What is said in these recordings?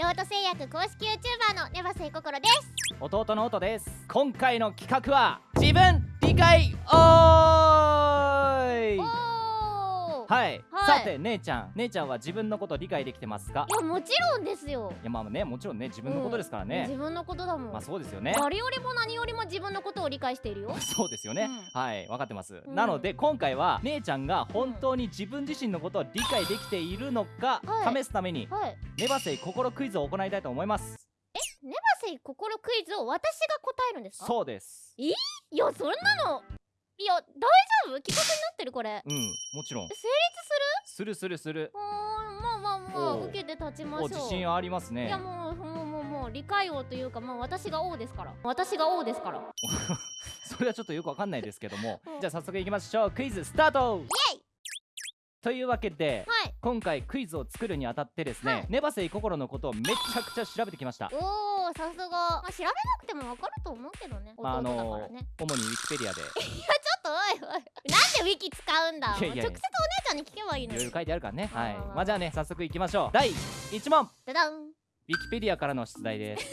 ロート製薬公式 YouTuber のネバセイココロです。弟の音です。今回の企画は自分理解王はい、はい。さて姉ちゃん。姉ちゃんは自分のこと理解できてますか？いやもちろんですよ。いやまあねもちろんね自分のことですからね。自、分のことだもん、まあそうですよね。誰よりも何よりも自分のことを理解しているよ。そうですよね、うはい分かってます、うん。なので今回は姉ちゃんが本当に自分自身のことを理解できているのか、はい。試すためにはい。ネバセイ心クイズを行いたいと思います。ネバセイ心クイズを私が答えるんですか？そうです。いやそんなのいや大丈夫？企画になってるこれ。うんもちろん。成立すするするする。るうーんまあまあまあ受けて立ちましょおう自信ありますいねやもうもうもうもう理解王というかもう私が王ですから。私が王ですから。それはちょっとよくわかんないですけども。うん。じゃあ早速いきましょう。クイズスタート。イエイ！というわけではい。今回クイズを作るにあたってですね、はい。ネバセイ心のことをめちゃくちゃ調べてきました。おおさすが、まあ、調べなくてもわかると思うけどね。ああだからのね、主にウィキペディアで。いやちょっとおいおい。なんでウィキ使うんだ。いやいや直接お姉ちゃんに聞けばいいのに。いろいろ書いてあるからね。はい。あー。まあじゃあね早速いきましょう。第1問。ウダダン。ィキペディアからの出題です。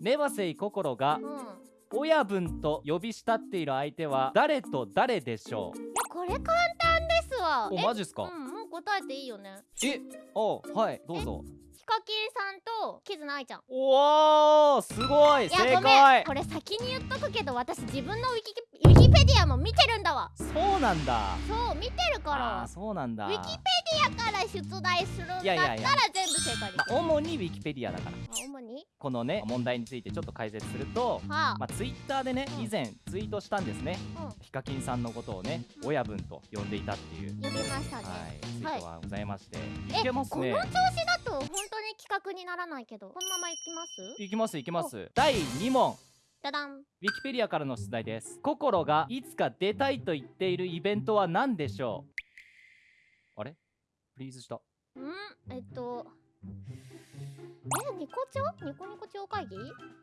ネバセイ心がうん。親分と呼び慕っている相手は誰と誰でしょう？これ簡単ですわ。おえマジっすか？うんもう答えていいよね。えおはいどうぞヒカキンさんとキズナアイちゃん。おーすごいいや正ごめん。解。これ先に言っとくけど私自分のウィキウィキペディアも見てるんだわ。そうなんだ。そう見てるから。あーそうなんだ。ウィキペディアから出題するんだったら全部正解です、まあ、主にウィキペディアだから。あ主にこのね問題についてちょっと解説するとはあ、まあ、ツイッターでねうん。以前ツイートしたんですね。うん。ヒカキンさんのことをねうん。親分と呼んでいたっていう。呼びましたね、はいツイートがございまして。えい。けますね。この調子だと本当に企画にならないけどこのままいきます？いきますいきます。第2問。ダダンウィキペディアからの出題です。心がいつか出たいと言っているイベントは何でしょう？あれ？フリーズした。んえっとえニコ町ニコニコ町会議？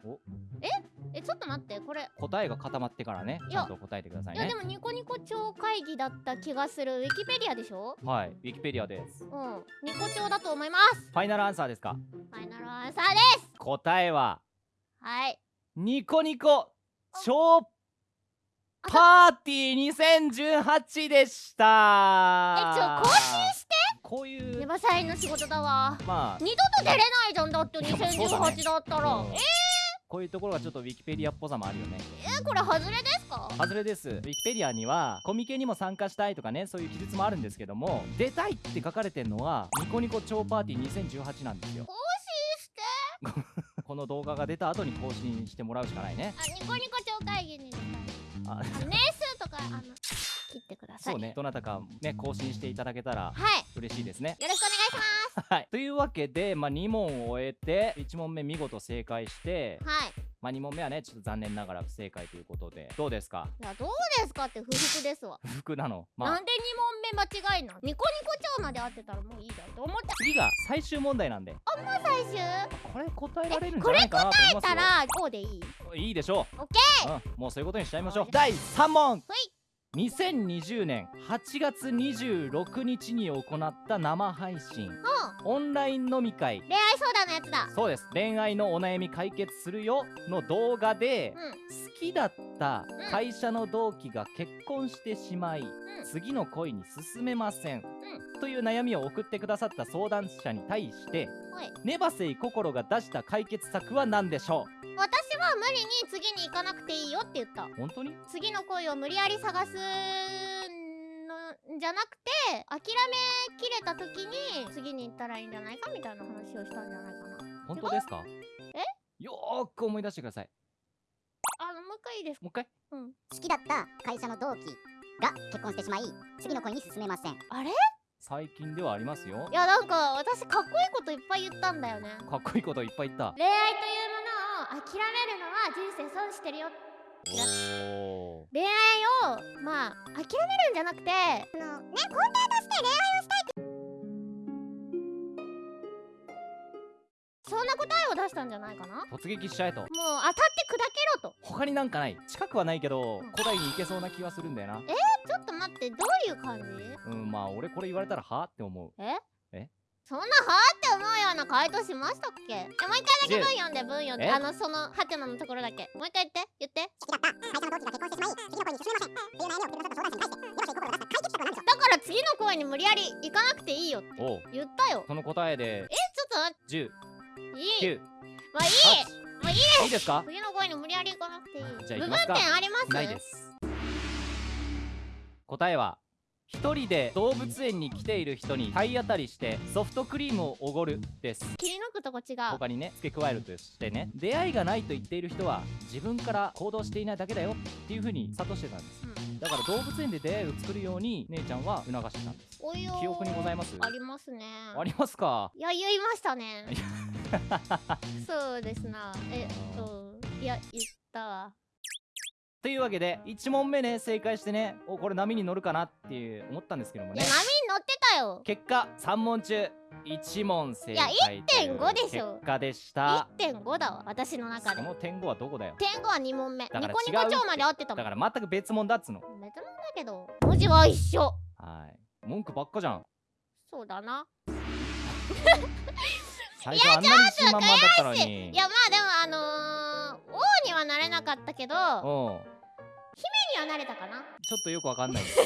お？え？えちょっと待ってこれ。答えが固まってからね。ちゃんと答えてくださいね。いやでもニコニコ町会議だった気がする。ウィキペディアでしょ？はいウィキペディアです。うん。ニコ町だと思います。ファイナルアンサーですか？ファイナルアンサーです。答えは？はい。ニコニコ超パーティー2018でした。えちょ更新してこういうネバサイの仕事だわ。まあ。二度と出れないじゃんだっていやまあそうだね。2018だったら。うん。こういうところがちょっとウィキペディアっぽさもあるよね。えこれ外れですか？外れです。ウィキペディアにはコミケにも参加したいとかねそういう記述もあるんですけども出たいって書かれてるのはニコニコ超パーティー2018なんですよ。更新して？この動画が出た後に更新してもらうしかないね。あニコニコ町会議に出たい。あ年数とかあの切ってください。そうね。どなたかね更新していただけたらはい。嬉しいですね。よろしくお願いしま はい。というわけで、まあ、2問を終えて1問目見事正解してすはい。まあ、2問目はねちょっと残念ながら不正解ということでどうですか？いやどうですかって不服ですわ、不服なの？まあ。なんで2問目間違いなのニコニコ町まで合ってたらもういいじゃん。って思った？次が最終問題なんで。最終？これ答えられるんじゃないかなと思いますよ。たらこうでいい。いいでしょオッケう、うん、もうそういうことにしちゃいましょう。はい第3問。ほい2020年8月26日に行った生配信。うん。オンライン飲み会。恋愛相談のやつだ。そうです。恋愛のお悩み解決するよの動画でうん。好きだった会社の同期が結婚してしまいん。次の恋に進めませんうという悩みを送ってくださった相談者に対してはい。ネバセイ心が出した解決策は何でしょ私は無理に次に行かなくていいよって言った。う本当に？次の恋を無理やり探すのじゃなくて諦めきれた時に次に行ったらいいんじゃないかみたいな話をしたんじゃないかな。本当ですか？え？よーく思い出してください。あのもう一回いいですか？もう一回。うん。好きだった会社の同期が結婚してしまい次の恋に進めません。あれ？い最近ではありますよ。やなんか私かっこいいこといっぱい言ったんだよね。かっこいいこといっぱい言った。恋愛という諦めるのは人生損してるよ。恋愛をまあ諦めるんじゃなくてあのね根底として恋愛をしたいって。そんな答えを出したんじゃないかな？もう突撃しちゃえと。当たって砕けろと。他になんかない。近くはないけどうん。古代に行けそうな気はするんだよな。ちょっと待ってどういう感じ？うんまあ俺これ言われたらは？って思う。ええ？そんなはーって思うような回答しましたっけ？えもう一回だけ文読んで文読んで。え？あのそのハテナのところだけ。もう一回言って。言って。好きだった。会社の同期が結婚してしまい次の恋に進めませんっていう悩みをさった相談者に対してよろしい心を出した解決策は何でしょうだから次の声に無理やり行かなくていいよって言ったよその答えでちょっと待10っていい9まあいい8もういいいいですか次の声に無理やり行かなくていい部分じゃあ行きますか点ありますないです答えは一人で動物園に来ている人に体当たりしてソフトクリームをおごるです。切り抜くとこ違う。他にね付け加えるとしてね出会いがないと言っている人は自分から行動していないだけだよっていう風に諭してたんです。うん。だから動物園で出会いを作るように姉ちゃんは促してたんです。おいよー。記憶にございます？ありますね。ありますか？いや言いましたね。そうですな。えっといや言ったわというわけで1問目ね正解してねおこれ波に乗るかなっていう思ったんですけどもね。波に乗ってたよ。結果3問中1問正解という1.5でしょ。結果でした。1.5だわ私の中で。その点5はどこだよ？点5は2問目。ニコニコ超まで合ってたもん。だから全く別問だっつの。別問だけど文字は一緒。はい。文句ばっかじゃん。そうだな。最初あんなに自信満々だったのに。いやまあでもあのー、王にはなれなかったけどうんにはなれたかな？ちょっとよくわかんない。で す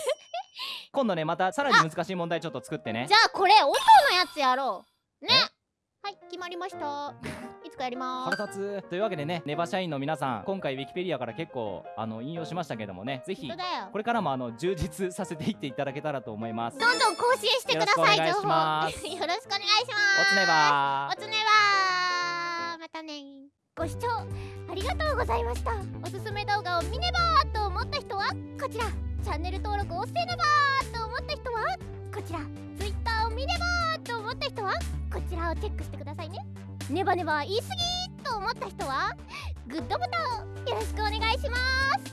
今度ねまたさらに難しい問題ちょっと作ってね。じゃあこれ音のやつやろう。ね。はい決まりました。いつかやりまーす。腹立つ。というわけでねネバ社員の皆さん今回ウィキペディアから結構あの引用しましたけどもねぜひこれからもあの充実させていっていただけたらと思います。どんどん更新してください情報。よろしくお願いします。よろしくお願いします。おつねばおつねばー。またねご視聴ありがとうございました。おすすめ動画を見ねばーとはこちら。チャンネル登録をせねばと思った人はこちら。Twitter を見ればと思った人はこちらをチェックしてくださいね。ネバネバ言い過ぎと思った人はグッドボタンよろしくお願いします。